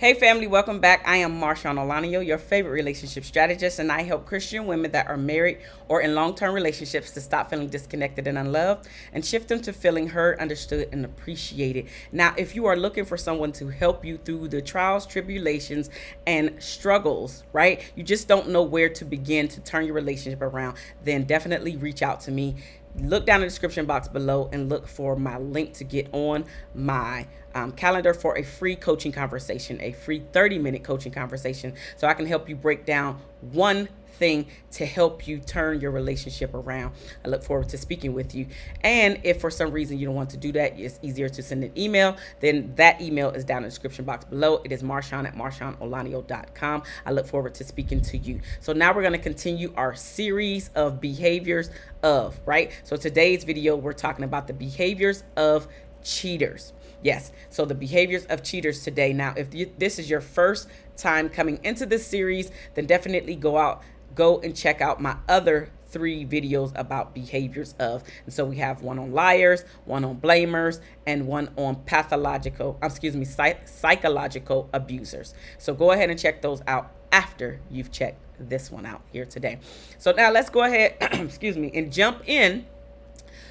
Hey, family, welcome back. I am Marshawn Olanio, your favorite relationship strategist, and I help Christian women that are married or in long term relationships to stop feeling disconnected and unloved and shift them to feeling heard, understood, and appreciated. Now, if you are looking for someone to help you through the trials, tribulations, and struggles, right? You just don't know where to begin to turn your relationship around, then definitely reach out to me look down in the description box below and look for my link to get on my um, calendar for a free coaching conversation, a free 30 minute coaching conversation. So I can help you break down one thing to help you turn your relationship around. I look forward to speaking with you. And if for some reason you don't want to do that, it's easier to send an email, then that email is down in the description box below. It is marshawn at marshawnolanio.com. I look forward to speaking to you. So now we're going to continue our series of behaviors of, right? So today's video, we're talking about the behaviors of cheaters. Yes, so the behaviors of cheaters today. Now, if you, this is your first time coming into this series, then definitely go out go and check out my other three videos about behaviors of. And so we have one on liars, one on blamers, and one on pathological, um, excuse me, psych psychological abusers. So go ahead and check those out after you've checked this one out here today. So now let's go ahead, excuse me, and jump in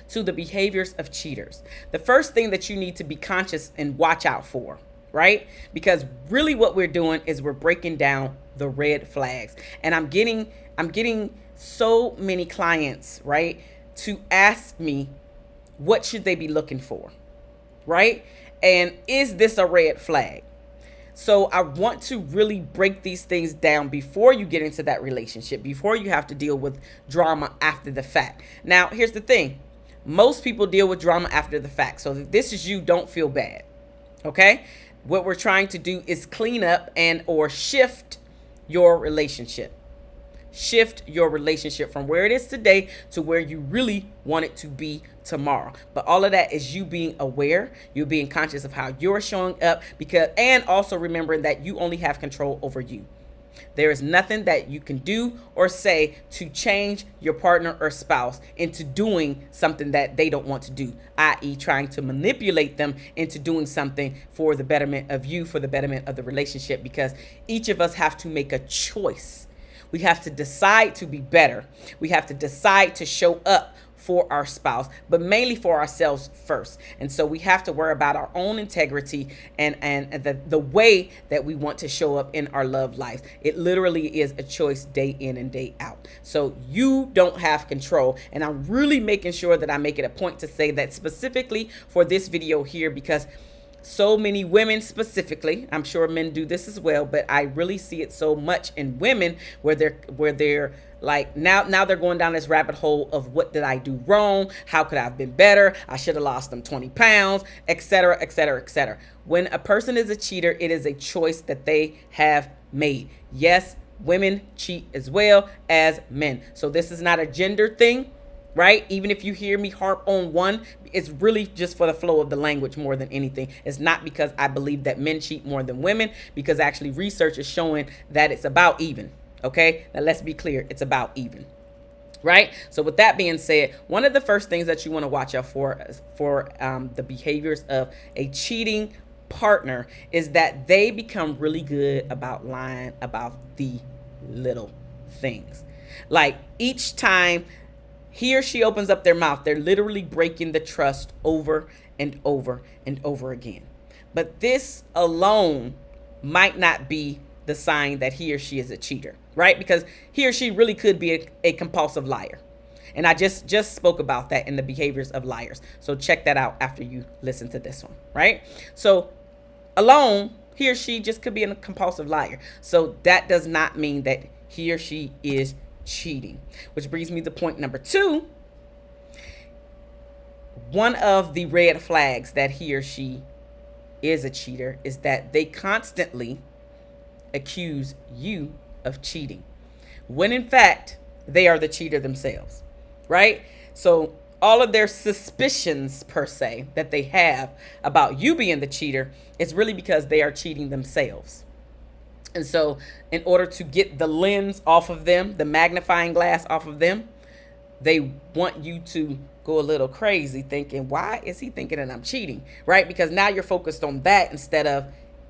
to the behaviors of cheaters. The first thing that you need to be conscious and watch out for, right? Because really what we're doing is we're breaking down the red flags. And I'm getting I'm getting so many clients, right, to ask me what should they be looking for? Right? And is this a red flag? So I want to really break these things down before you get into that relationship, before you have to deal with drama after the fact. Now, here's the thing. Most people deal with drama after the fact. So if this is you, don't feel bad. Okay? What we're trying to do is clean up and or shift your relationship. Shift your relationship from where it is today to where you really want it to be tomorrow. But all of that is you being aware, you being conscious of how you're showing up because and also remembering that you only have control over you. There is nothing that you can do or say to change your partner or spouse into doing something that they don't want to do, i.e., trying to manipulate them into doing something for the betterment of you, for the betterment of the relationship, because each of us have to make a choice. We have to decide to be better. We have to decide to show up for our spouse, but mainly for ourselves first. And so we have to worry about our own integrity and, and the, the way that we want to show up in our love life. It literally is a choice day in and day out. So you don't have control. And I'm really making sure that I make it a point to say that specifically for this video here because so many women specifically i'm sure men do this as well but i really see it so much in women where they're where they're like now now they're going down this rabbit hole of what did i do wrong? How could i have been better? I should have lost them 20 pounds etc etc etc when a person is a cheater it is a choice that they have made. Yes women cheat as well as men. So this is not a gender thing right? Even if you hear me harp on one, it's really just for the flow of the language more than anything. It's not because I believe that men cheat more than women, because actually research is showing that it's about even. Okay, now let's be clear, it's about even. Right. So with that being said, one of the first things that you want to watch out for for um, the behaviors of a cheating partner is that they become really good about lying about the little things. Like each time he or she opens up their mouth, they're literally breaking the trust over and over and over again. But this alone might not be the sign that he or she is a cheater, right? Because he or she really could be a, a compulsive liar. And I just just spoke about that in the behaviors of liars. So check that out after you listen to this one, right? So alone, he or she just could be a compulsive liar. So that does not mean that he or she is cheating. Which brings me to point number two. One of the red flags that he or she is a cheater is that they constantly accuse you of cheating. When in fact, they are the cheater themselves, right? So all of their suspicions per se that they have about you being the cheater is really because they are cheating themselves. And so in order to get the lens off of them, the magnifying glass off of them, they want you to go a little crazy thinking, why is he thinking that I'm cheating? Right? Because now you're focused on that instead of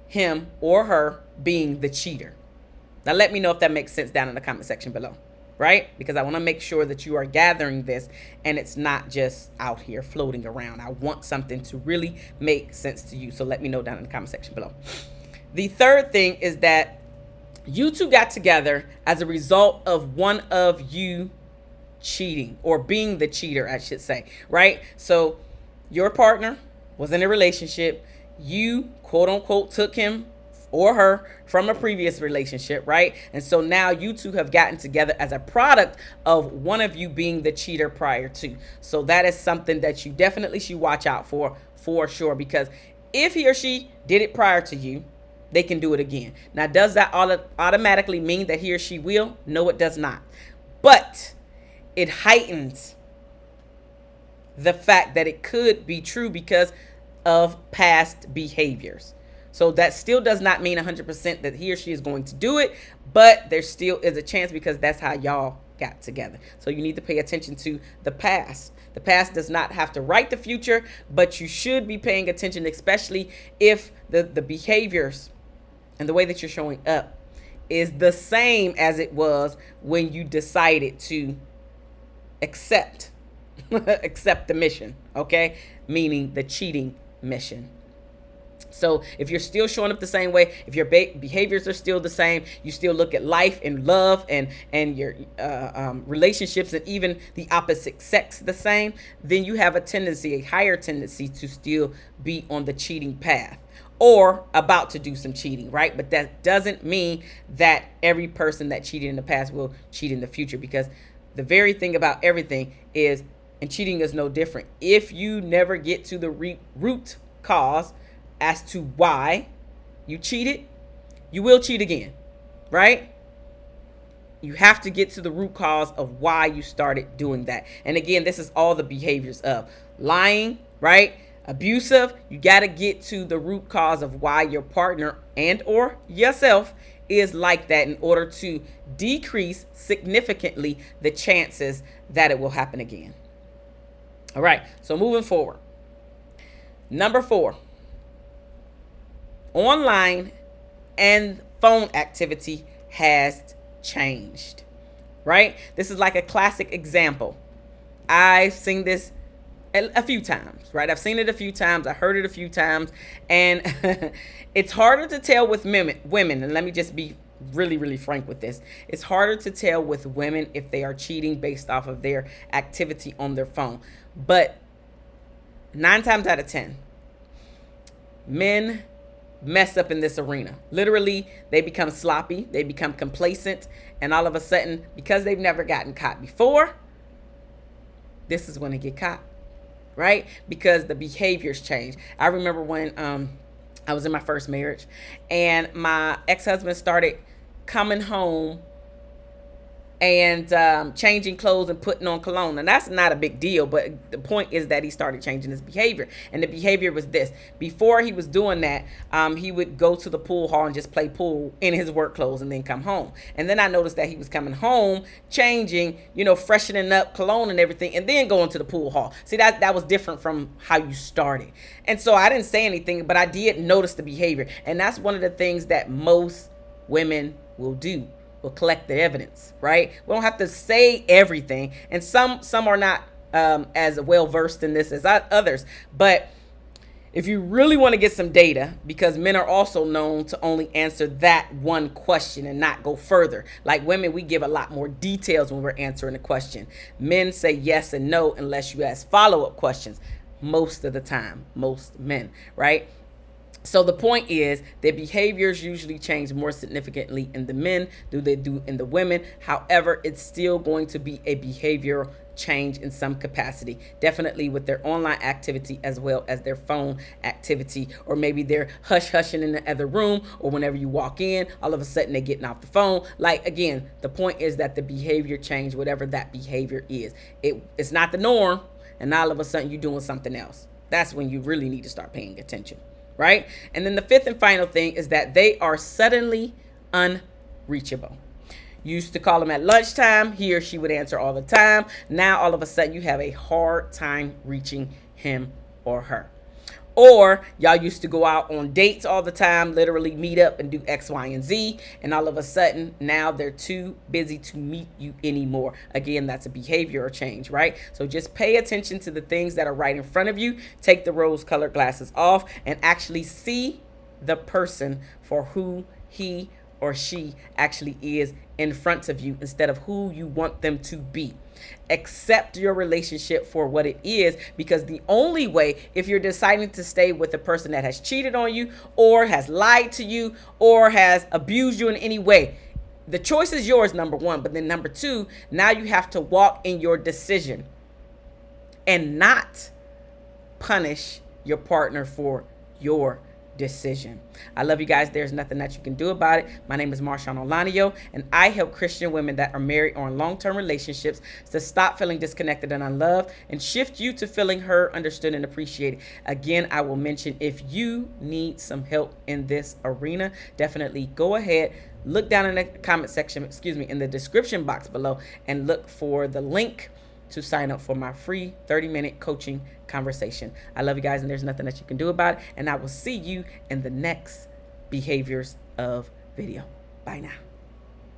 him or her being the cheater. Now, let me know if that makes sense down in the comment section below, right? Because I want to make sure that you are gathering this and it's not just out here floating around. I want something to really make sense to you. So let me know down in the comment section below. The third thing is that you two got together as a result of one of you cheating or being the cheater, I should say, right? So your partner was in a relationship. You, quote unquote, took him or her from a previous relationship, right? And so now you two have gotten together as a product of one of you being the cheater prior to. So that is something that you definitely should watch out for, for sure, because if he or she did it prior to you, they can do it again. Now, does that automatically mean that he or she will? No, it does not. But it heightens the fact that it could be true because of past behaviors. So that still does not mean 100% that he or she is going to do it, but there still is a chance because that's how y'all got together. So you need to pay attention to the past. The past does not have to write the future, but you should be paying attention, especially if the, the behaviors and the way that you're showing up is the same as it was when you decided to accept accept the mission, okay? Meaning the cheating mission. So if you're still showing up the same way, if your behaviors are still the same, you still look at life and love and and your uh, um, relationships and even the opposite sex the same, then you have a tendency, a higher tendency to still be on the cheating path or about to do some cheating, right? But that doesn't mean that every person that cheated in the past will cheat in the future because the very thing about everything is, and cheating is no different. If you never get to the root cause as to why you cheated, you will cheat again, right? You have to get to the root cause of why you started doing that. And again, this is all the behaviors of lying, right? Abusive, you got to get to the root cause of why your partner and or yourself is like that in order to decrease significantly the chances that it will happen again. All right, so moving forward. Number four, online and phone activity has changed, right? This is like a classic example. I've seen this a, few times, right? I've seen it a few times. I heard it a few times. And it's harder to tell with women, women. And let me just be really, really frank with this. It's harder to tell with women if they are cheating based off of their activity on their phone. But nine times out of 10, men mess up in this arena. Literally, they become sloppy, they become complacent, and all of a sudden, because they've never gotten caught before, this is when they get caught, right? Because the behaviors change. I remember when um, I was in my first marriage, and my ex-husband started coming home and um, changing clothes and putting on cologne. And that's not a big deal, but the point is that he started changing his behavior. And the behavior was this. Before he was doing that, um, he would go to the pool hall and just play pool in his work clothes and then come home. And then I noticed that he was coming home, changing, you know, freshening up cologne and everything, and then going to the pool hall. See, that, that was different from how you started. And so I didn't say anything, but I did notice the behavior. And that's one of the things that most women will do will collect the evidence, right? We don't have to say everything. And some some are not um, as well versed in this as others. But if you really want to get some data, because men are also known to only answer that one question and not go further. Like women, we give a lot more details when we're answering a question. Men say yes and no unless you ask follow-up questions most of the time, most men, right? So the point is their behaviors usually change more significantly in the men do they do in the women. However, it's still going to be a behavioral change in some capacity definitely with their online activity as well as their phone activity or maybe they're hush hushing in the other room or whenever you walk in all of a sudden they're getting off the phone. Like again the point is that the behavior change whatever that behavior is. It, it's not the norm and all of a sudden you're doing something else. That's when you really need to start paying attention right? And then the fifth and final thing is that they are suddenly unreachable. You used to call him at lunchtime. He or she would answer all the time. Now, all of a sudden, you have a hard time reaching him or her. Or y'all used to go out on dates all the time, literally meet up and do X, Y, and Z. And all of a sudden, now they're too busy to meet you anymore. Again, that's a behavioral change, right? So just pay attention to the things that are right in front of you. Take the rose colored glasses off and actually see the person for who he or she actually is in front of you instead of who you want them to be. Accept your relationship for what it is because the only way, if you're deciding to stay with a person that has cheated on you or has lied to you or has abused you in any way, the choice is yours, number one. But then, number two, now you have to walk in your decision and not punish your partner for your decision. I love you guys. There's nothing that you can do about it. My name is Marshawn Olanio, and I help Christian women that are married or in long-term relationships to stop feeling disconnected and unloved and shift you to feeling heard, understood, and appreciated. Again, I will mention if you need some help in this arena, definitely go ahead, look down in the comment section, excuse me, in the description box below and look for the link to sign up for my free 30 minute coaching conversation. I love you guys, and there's nothing that you can do about it. And I will see you in the next behaviors of video. Bye now.